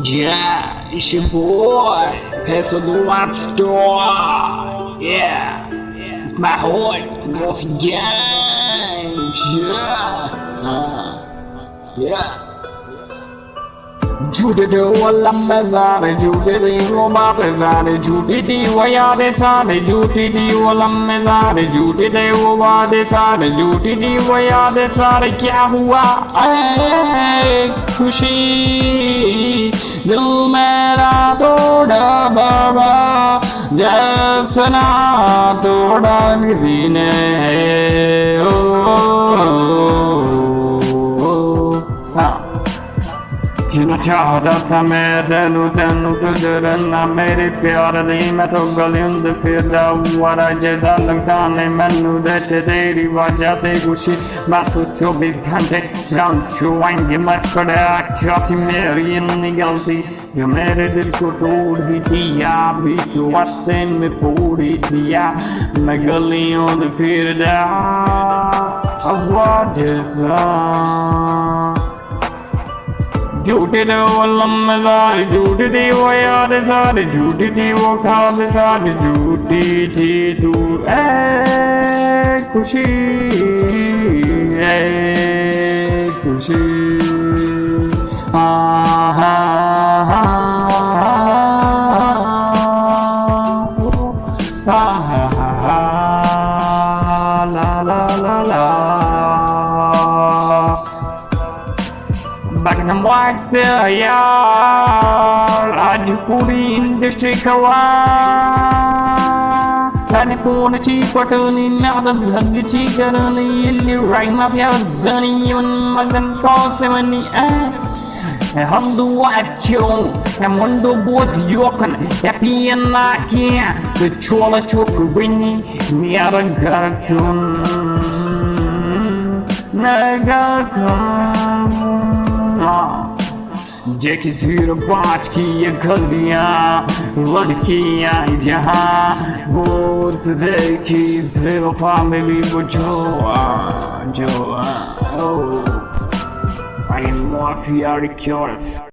Yeah, it's your boy, Peso the Rap Store. Yeah, it's my heart, Murphy Gang. Yeah, uh, yeah. झूठे लंबे सारे झूठे थे वो बातें सारे झूठी थी वो यादें सारे झूठी थी वो लंबे सारे झूठे थे वो वादे सारे झूठी थी वो यादें सारे क्या ऐ खुशी बाबा जैसना तोड़ा किसी ने ओ, ओ, हाँ गुजरना मेरे प्यार दी मैं तो गलियों दे फिरदा हुआ जैसा लगता नहीं मैनू देते तेरी वजह ते खुशी मैं तो चौबीस घंटे राउंड चुआएँगे मैं खड़े क्या थी मेरी इतनी गलती जो मेरे दिल को तोड़ ही दिया भी तो वस्ते में फोड़ ही ਝੂਠ ਦੇ ਉਹ ਲੰਮਜ਼ਾਰ ਝੂਠ ਦੀ ਉਹ ਯਾਦ ਸਾਰ ਝੂਠ ਦੀ ਉਹ ਖਾਬ ਸਾਰ ਝੂਠੀ ਥੀ ਤੂੰ ਐ ਖੁਸ਼ੀ ਐ ਖੁਸ਼ੀ ਆ ਹਾ ਹਾ La la la la Buckingham White Royal Rajpuri Industry Kawa Tani Puna Chikwatuni Nadan Hagi Chikaruni Yili Ragna Pyazani Yun Magan Tosemani Hamdu Wachung Namundu Booth Yokan Yapiyana Kia The Chola Chokrini Niaragatun Nagatun Nagarkun जेकी फिर बाँच की ये गलियाँ लड़कियाँ जहाँ बहुत देखी बेवफा में भी वो जो जो ओ I am more fear curious